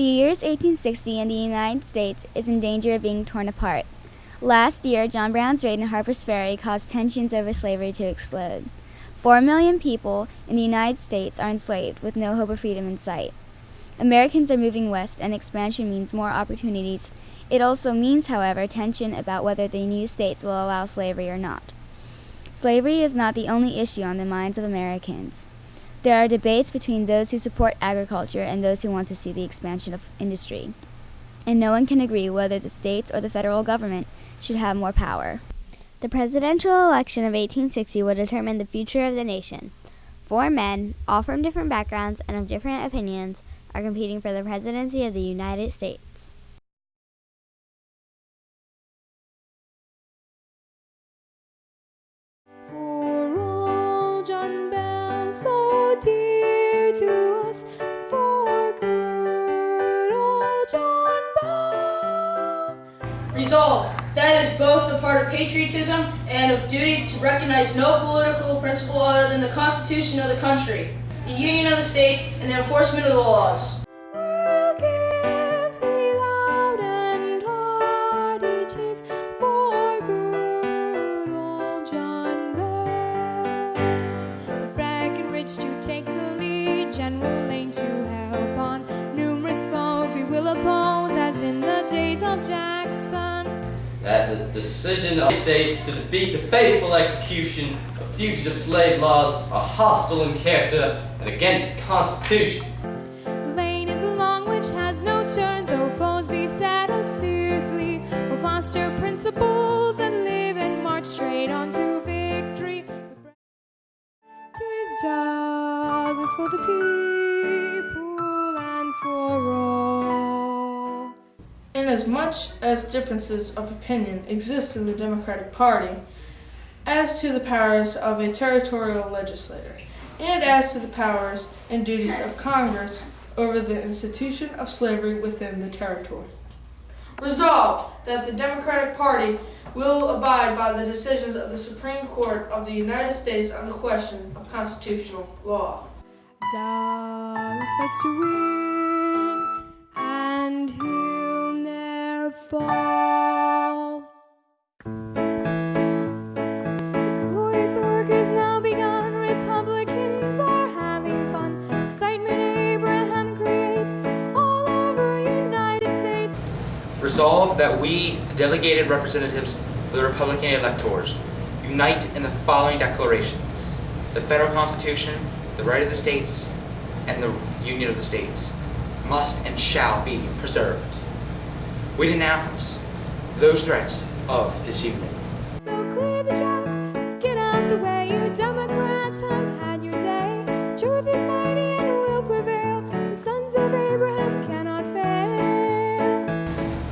The years 1860 and the United States is in danger of being torn apart. Last year, John Brown's raid in Harper's Ferry caused tensions over slavery to explode. Four million people in the United States are enslaved with no hope of freedom in sight. Americans are moving west, and expansion means more opportunities. It also means, however, tension about whether the new states will allow slavery or not. Slavery is not the only issue on the minds of Americans. There are debates between those who support agriculture and those who want to see the expansion of industry. And no one can agree whether the states or the federal government should have more power. The presidential election of 1860 will determine the future of the nation. Four men, all from different backgrounds and of different opinions, are competing for the presidency of the United States. Us, for good old John Bell. Resolved, that is both a part of patriotism and of duty to recognize no political principle other than the Constitution of the country, the Union of the States, and the enforcement of the laws. We'll give three loud and hearty cheers for good old John Bell. Breckinridge to take the General Lane to help on numerous foes we will oppose, as in the days of Jackson. that the decision of states to defeat the faithful execution of fugitive slave laws are hostile in character and against the Constitution. The people and for all. Inasmuch as differences of opinion exist in the Democratic Party as to the powers of a territorial legislator and as to the powers and duties of Congress over the institution of slavery within the territory. Resolved that the Democratic Party will abide by the decisions of the Supreme Court of the United States on the question of constitutional law. Douglas fights to win, and he'll never fall. Glorious work is now begun. Republicans are having fun. Excitement Abraham creates all over United States. Resolve that we, delegated representatives of the Republican electors, unite in the following declarations. The federal constitution, the right of the states, and the union of the states must and shall be preserved. We denounce those threats of disunion. So clear the track, get out the way. You Democrats have had your day. Truth is mighty and will prevail. The sons of Abraham cannot fail.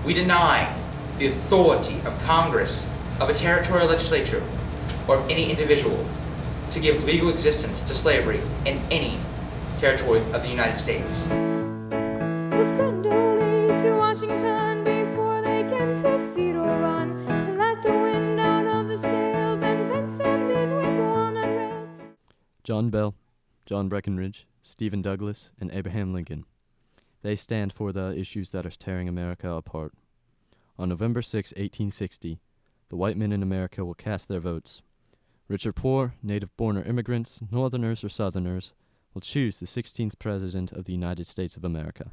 We deny the authority of Congress, of a territorial legislature, or of any individual to give legal existence to slavery in any territory of the United States. We'll send Ole to Washington before they can secede or run. And let the wind out of the sails and fence them in with walnut rails. John Bell, John Breckinridge, Stephen Douglas, and Abraham Lincoln. They stand for the issues that are tearing America apart. On November 6, 1860, the white men in America will cast their votes. Rich or poor, native born or immigrants, northerners or southerners, will choose the 16th President of the United States of America.